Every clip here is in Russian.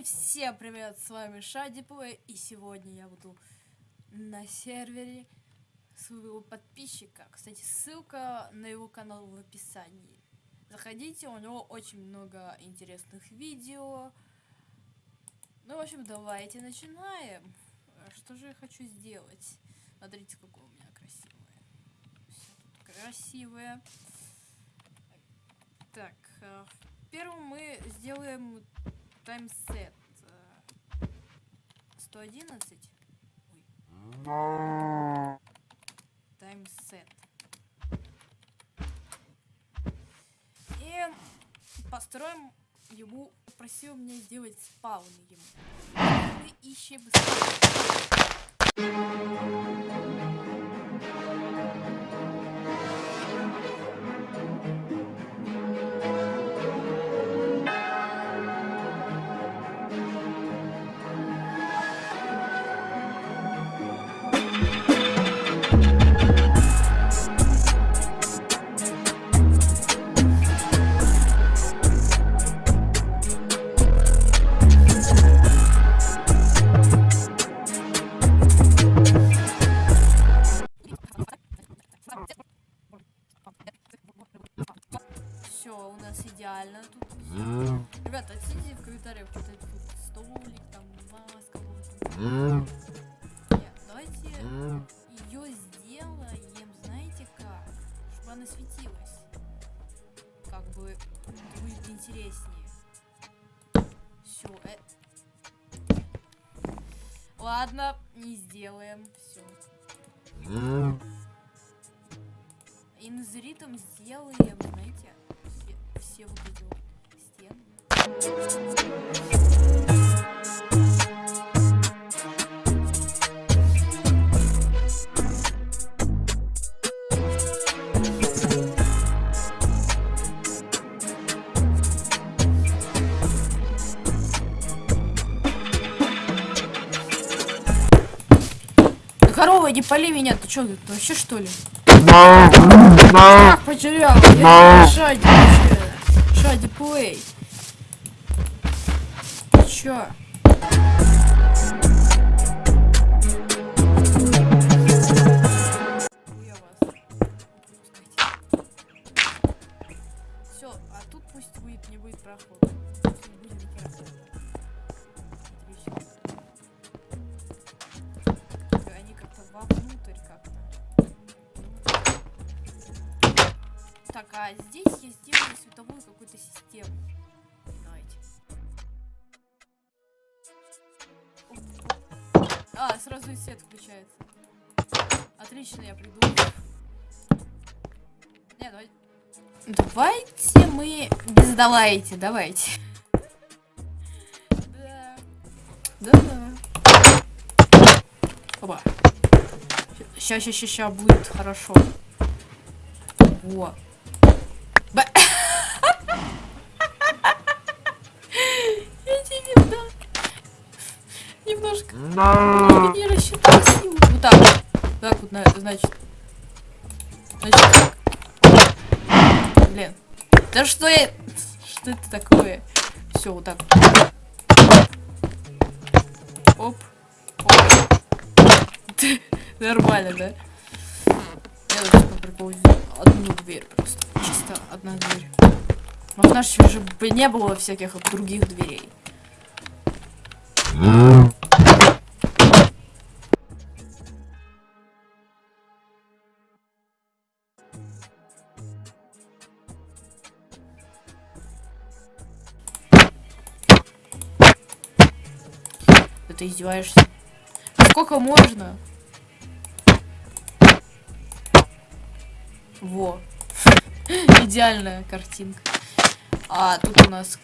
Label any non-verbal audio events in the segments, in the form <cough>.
И всем привет, с вами Шадиплей, и сегодня я буду на сервере своего подписчика. Кстати, ссылка на его канал в описании. Заходите, у него очень много интересных видео. Ну, в общем, давайте начинаем. Что же я хочу сделать? Смотрите, какое у меня красивое. Все тут красивое. Так, э, первым мы сделаем таймсет. 111. Ой. Таймсет. И построим ему, просил меня сделать спаун ему. Мы ищем Все, Нет, давайте ее сделаем, знаете как? Чтобы она светилась. Как бы будет интереснее. Все, Ладно, не сделаем. Все. Инзритом сделаем, знаете, все, все вот стены. Поли меня, ты чё, ты вообще что ли? Ах, потерял, я Шади вообще. Шади плей. Ты чё? А здесь я сделаю световую какую-то систему. Давайте. А, сразу и свет включается. Отлично, я придумал. Не, давай. Давайте мы без давайте, давайте. Да. Да, да. Опа. Ща, ща, ща будет хорошо. Во. Б... Немножко не рассчитал силу. Вот так. Так вот, на- значит. Значит так. Блин. Да что я... Что это такое? Все, вот так. Оп. Оп. <laughs> Нормально, да? Я приколу сделаю одну дверь просто. Чисто одна дверь. Может, нашей уже бы не было всяких других дверей. Ты издеваешься? Сколько можно? Во. <laughs> Идеальная картинка. А тут у нас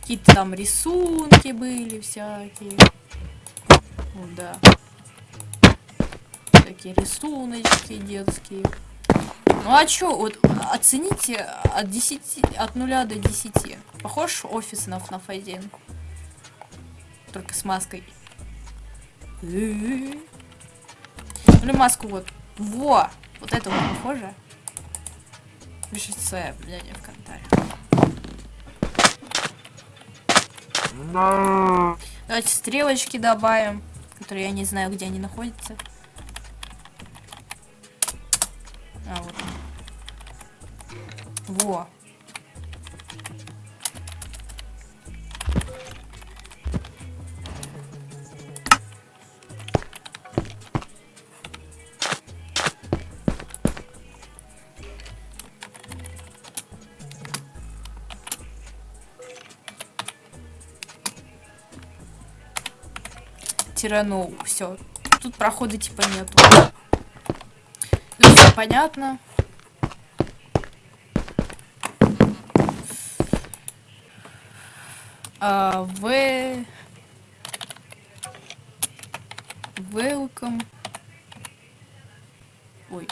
какие-то там рисунки были всякие. Ну да. Такие рисуночки детские. Ну а чё, вот оцените от 10, от 0 до 10. Похож офис на FNAF 1? Только с маской. Или маску вот. Во! Вот это вот похоже. Пишите свое мнение в комментариях. Давайте стрелочки добавим, которые я не знаю, где они находятся. А, вот. Во. Тирану. Все. Тут прохода типа нету. Ну, все понятно. А, в... Welcome. Ой.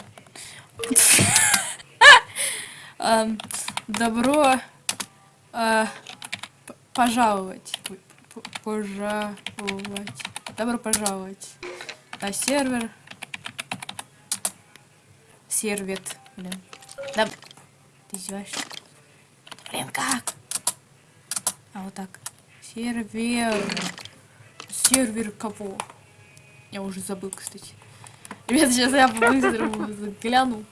um, <laughs> добро uh, пожаловать. Пожаловать. Добро пожаловать на сервер. Сервет. Блин. Да... Ты издеваешься? Блин, как? А вот так. Сервер. Сервер кого? Я уже забыл, кстати. Ребята, сейчас я по-быстрому гляну.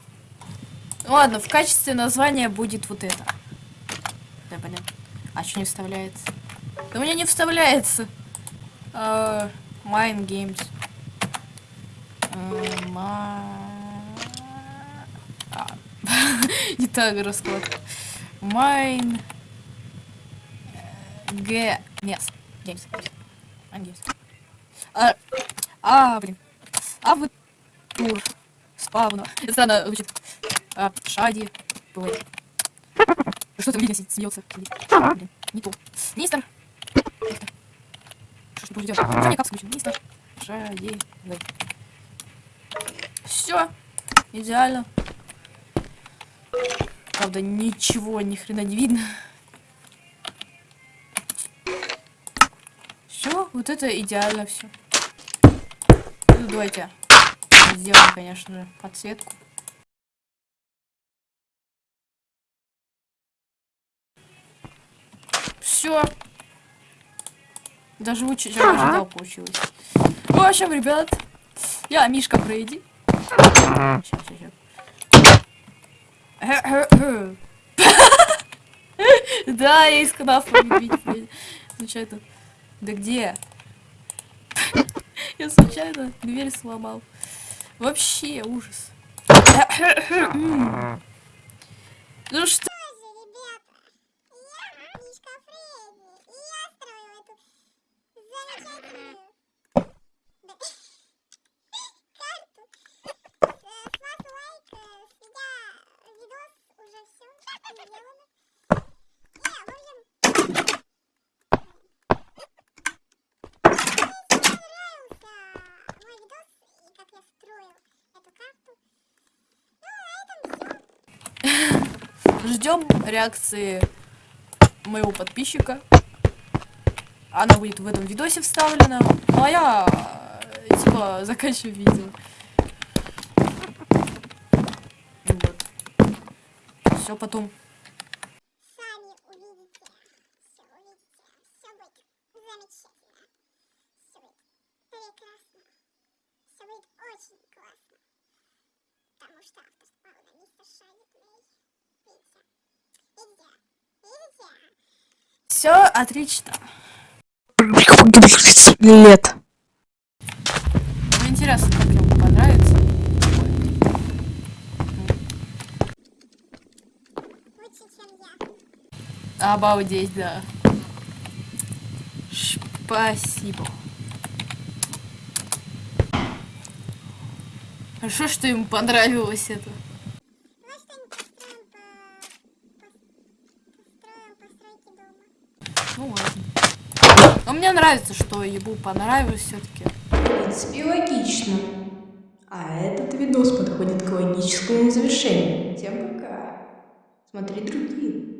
Ладно, в качестве названия будет вот это. Да, блин. А что не вставляется? Да у меня не вставляется. Uh, Mine Games. А, <laughs> не так расклад. Mine Games. Games. Games. А, блин. А вот тур. Спавно. Это странно звучит. А, шади. Что там видно смеется? Блин, не то. Мистер. Что будем делать? Что никак включим? Мистер. Шади. Все. Идеально. Правда, ничего, ни хрена не видно. Все, вот это идеально все. Ну, давайте сделаем, конечно же, подсветку. Даже лучше, чем ожидал, получилось. В общем, ребят, я Мишка Брейди. Сейчас, сейчас, Да, я из канафа Случайно. Да где? Я случайно дверь сломал. Вообще ужас. Ну что? Ждем реакции моего подписчика. Она будет в этом видосе вставлена. Ну а я, типа, <laughs> заканчиваю видео. Вот. Все потом. Прекрасно. Все будет очень классно. Потому что автор спал на мистер Шадик все отлично. Лет. Ну, интересно, как ему понравится. Обалдеть, да. Спасибо. Хорошо, что ему понравилось это. Ну ладно. Но мне нравится, что ему понравилось все-таки. В принципе, логично. А этот видос подходит к логическому завершению. Всем пока. Смотри другие.